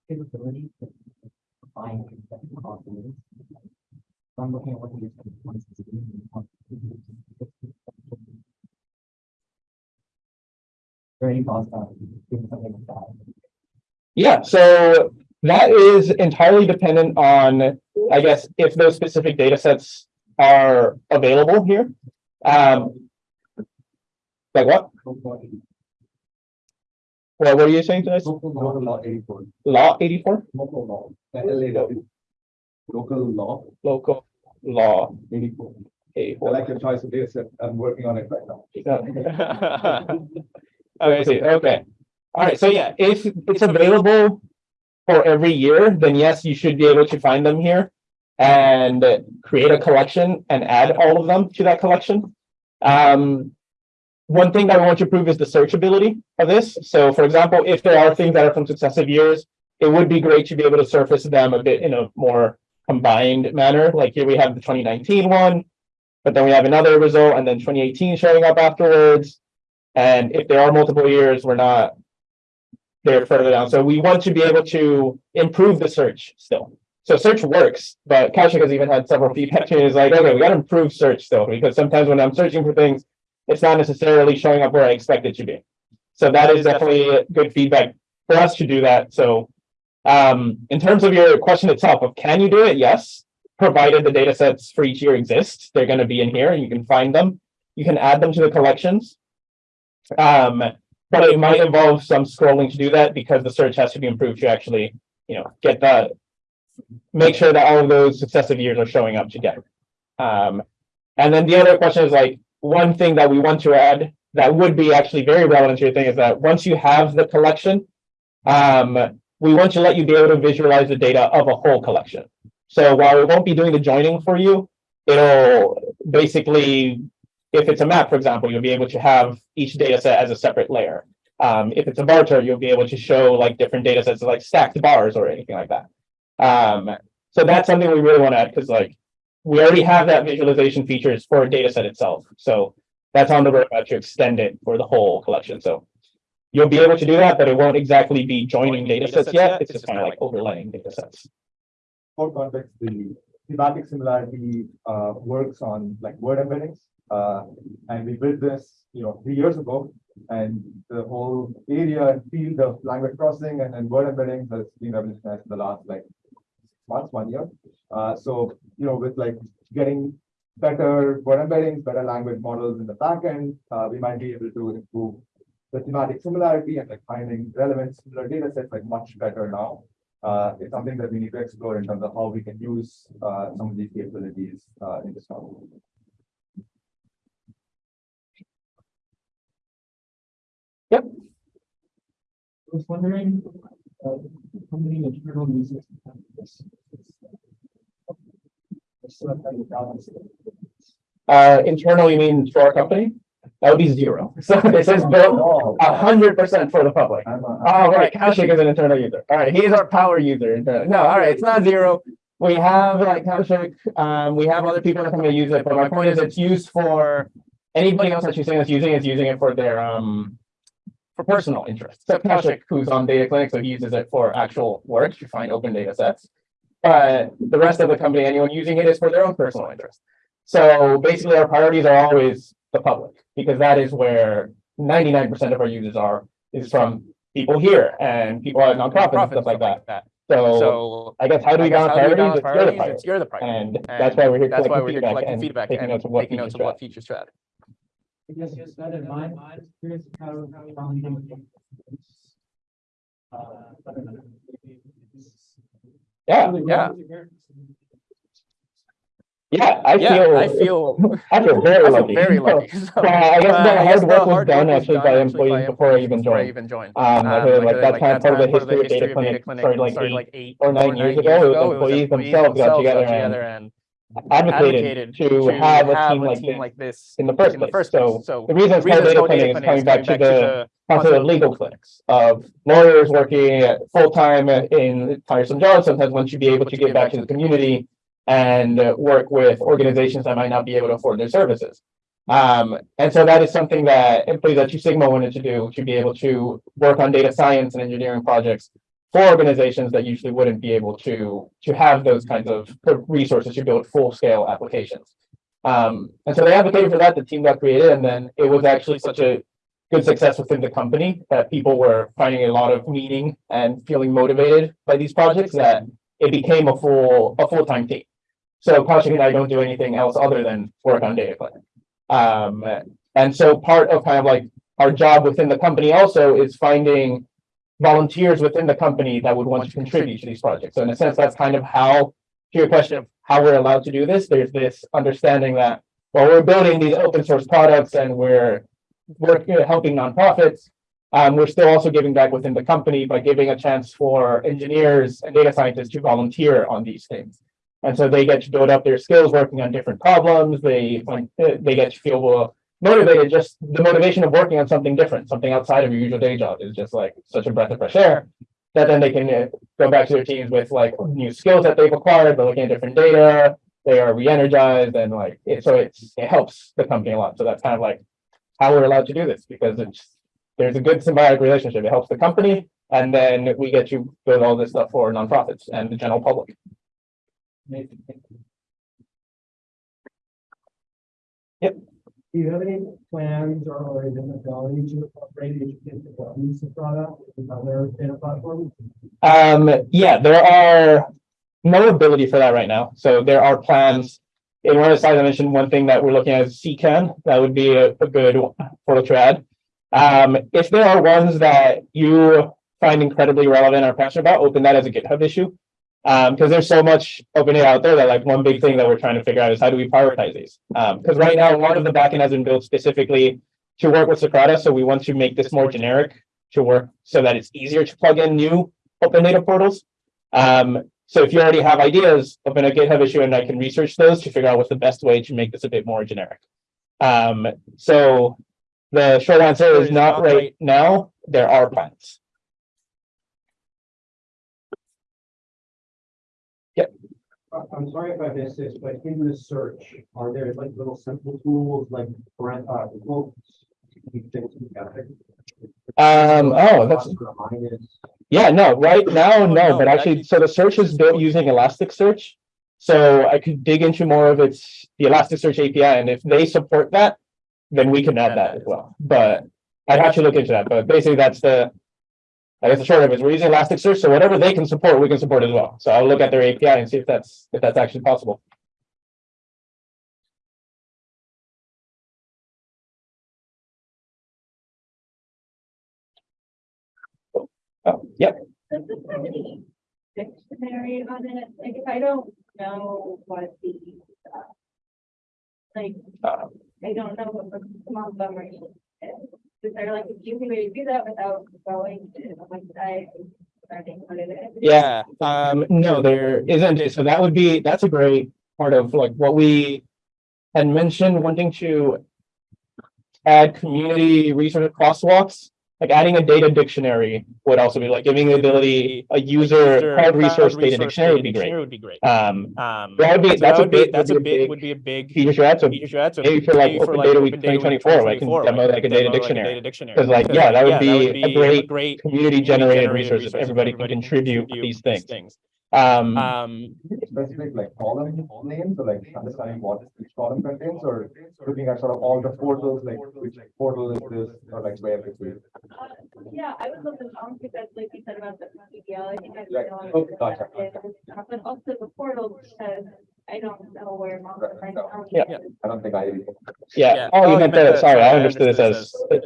capability to find? So I'm looking at what the. Very possible, doing something like that. Yeah, so that is entirely dependent on, I guess, if those specific data sets are available here. Um. Like what? What, what are you saying to us? Local law eighty-four, Law eighty-four, local law, L A W. Local law local law eighty-four. I eighty-four. like your choice of data set. I'm working on it right now. Okay, see, okay. All right, so yeah, if it's available for every year, then yes, you should be able to find them here. And create a collection and add all of them to that collection. Um. One thing that I want to prove is the searchability of this. So for example, if there are things that are from successive years. It would be great to be able to surface them a bit in a more combined manner, like here we have the 2019 one. But then we have another result and then twenty eighteen showing up afterwards. And if there are multiple years, we're not. They're further down, so we want to be able to improve the search still. So search works, but Kaushik has even had several feedback to is like, okay, we gotta improve search still, because sometimes when I'm searching for things. It's not necessarily showing up where I expect it to be. So that is definitely good feedback for us to do that, so. Um, in terms of your question itself of can you do it? Yes. Provided the data sets for each year exist, they're gonna be in here and you can find them. You can add them to the collections. Um, but it might involve some scrolling to do that because the search has to be improved to actually, you know, get the. Make sure that all of those successive years are showing up together. Um, and then the other question is like, one thing that we want to add that would be actually very relevant to your thing is that once you have the collection. Um, we want to let you be able to visualize the data of a whole collection. So while it won't be doing the joining for you, it'll basically if it's a map, for example, you'll be able to have each data set as a separate layer. Um, if it's a bar chart, you'll be able to show like different data sets like stacked bars or anything like that. Um, so that's something we really want to add because like we already have that visualization features for a data set itself. So that's on the roadmap to extend it for the whole collection. So you'll be able to do that, but it won't exactly be joining data sets yet. It's just kind of like overlaying data sets. For context, the thematic similarity uh works on like word embeddings. Uh, and we built this, you know, three years ago. And the whole area and field of language processing and then word embeddings has been revolutionized in the last like months, one year. Uh, so, you know, with like getting better word embeddings, better language models in the backend, uh, we might be able to improve the thematic similarity and like finding relevant similar data sets like much better now. Uh, it's something that we need to explore in terms of how we can use, uh, some of these capabilities, uh, in this model. Yep. I was wondering, uh, how many internal users have this? Just so that we balance it. Uh, internal, you mean for our company? That would be zero. So this is built a hundred percent for the public. Uh, Oh, right, Kaushik is an internal user. All right, he's our power user. No, all right, it's not zero. We have like Kaushik, um, we have other people that come to use it, but my point is it's used for anybody else that you're saying that's using it is using it for their, um, for personal interest. Except Kaushik, who's on Data Clinic, so he uses it for actual work to find open data sets. But the rest of the company, anyone using it is for their own personal interest. So basically, our priorities are always the public, because that is where ninety-nine percent of our users are, is from people here and people at nonprofits and stuff like that. So So. I guess how do we guess balance how do we priorities? balance It's your priorities? It's you're the priority. And that's why we're here That's why we're collecting here feedback collecting and feedback taking and notes of what taking notes of features to what add. features to add. I guess just that in mind, I'm curious how, how. we can- Uh, I don't know. Yeah, Yeah. Yeah, I Yeah, feel, I feel, I feel I very feel lucky. very lucky. So, So, I guess uh, the I hard work was done actually by employees before I even before I joined. even joined. Um, I Um, I like that's kind of part of the history of Data of Clinic, started like eight eight or nine years ago. It was employees themselves got together and and advocated to have a team like this like this in the first in the place. first. So So the reason it's called Data Clinic is coming back to the concept of legal clinics of lawyers working full-time in tiresome jobs sometimes want to be able to give back to the community and uh, work with organizations that might not be able to afford their services. Um, and so that is something that employees at Two Sigma wanted to do, to be able to work on data science and engineering projects for organizations that usually wouldn't be able to, to have those kinds of resources to build full-scale applications. Um, and so they advocated for that, the team got created, and then it was actually such a good success within the company that people were finding a lot of meaning and feeling motivated by these projects that it became a full, a full-time team. So Kaushik and I don't do anything else other than work on Data Clinic. Um, and so part of kind of like our job within the company also is finding volunteers within the company that would want to contribute to these projects. So in a sense, that's kind of how, to your question of how we're allowed to do this, there's this understanding that, well, we're building these open source products and we're working, helping nonprofits. Um, we're still also giving back within the company by giving a chance for engineers and data scientists to volunteer on these things. And so they get to build up their skills working on different problems. They, like, eh, they get to feel motivated, just the motivation of working on something different, something outside of your usual day job is just like such a breath of fresh air. That then they can uh, go back to their teams with like new skills that they've acquired, they're looking at different data, they are re-energized and like, it, so it's, it helps the company a lot. So that's kind of like how we're allowed to do this because it's, there's a good symbiotic relationship. It helps the company and then we get to build all this stuff for nonprofits and the general public. Yep. Do you have any plans or even ability to incorporate education use product other data platforms? Um, yeah, there are no ability for that right now. So there are plans. In one of the slides, I mentioned one thing that we're looking at is CKAN. That would be a, a good portal to add. Um, if there are ones that you find incredibly relevant or passionate about, open that as a GitHub issue. Um, because there's so much open data out there that like one big thing that we're trying to figure out is how do we prioritize these? Um, because right now, a lot of the backend has been built specifically to work with Socrata. So we want to make this more generic to work so that it's easier to plug in new open data portals. Um, so if you already have ideas, open a GitHub issue and I can research those to figure out what's the best way to make this a bit more generic. Um, so the short answer is not right now. There are plans. I'm sorry if I missed this, but in the search, are there like little simple tools like, parent- uh, quotes? you think you got it? Um, oh, that's, yeah, no, right now, no, but actually, so the search is built using Elasticsearch. So I could dig into more of its, the Elasticsearch API, and if they support that, then we can add that as well, but I'd have to look into that, but basically that's the. I guess the short of it is we're using Elasticsearch, so whatever they can support, we can support as well. So I'll look at their API and see if that's, if that's actually possible. Oh, yep, Does this have any dictionary on it? Like, if I don't know what the, uh, like, Uh. I don't know what the Montgomery is. Is there like an easy way to do that without going to it is? Yeah, um, no, there isn't. So that would be, that's a great part of like what we had mentioned wanting to add community resource crosswalks, like adding a data dictionary would also be like giving the ability, a user cloud resource data dictionary would be great. Would be great. Um, Um, that would be, so that's that a would big, that's that's a big, would be a big feature add. So feature add. So maybe for like Open Data Week 2024, I can demo like a data dictionary. Because like, yeah, that would be a great great community generated resource if everybody can contribute these things. Um, Um, Specific like column names or like understanding what each column contains or looking at sort of all the portals, like which portal is this or like where it is. Uh, Yeah, I would love to, um, because like you said about the PDL, I think I. Right. know Oh, what gotcha. that is, But also the portal, because I don't know where. Mount Right, Vernon no. County Yeah. I don't think I. yeah, Yeah. oh, you meant the, sorry, I understood this as, yeah.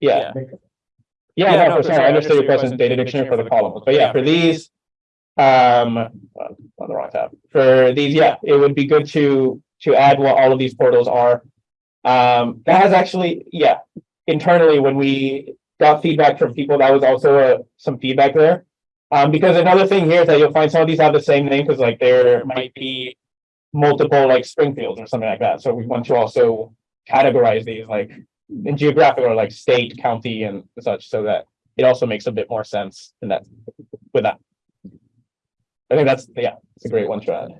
Yeah. Yeah, Yeah, no, no, for for sure. sure. I understood your question, data dictionary for the columns, but yeah, for these. Um, on the wrong tab, for these, yeah, it would be good to, to add what all of these portals are. Um, that has actually, yeah, internally, when we got feedback from people, that was also uh, some feedback there. Um, because another thing here is that you'll find some of these have the same name, because like there might be. Multiple like Springfields or something like that, so we want to also categorize these like in geographic or like state, county and such, so that it also makes a bit more sense in that, with that. I think that's, yeah, it's a great one to add.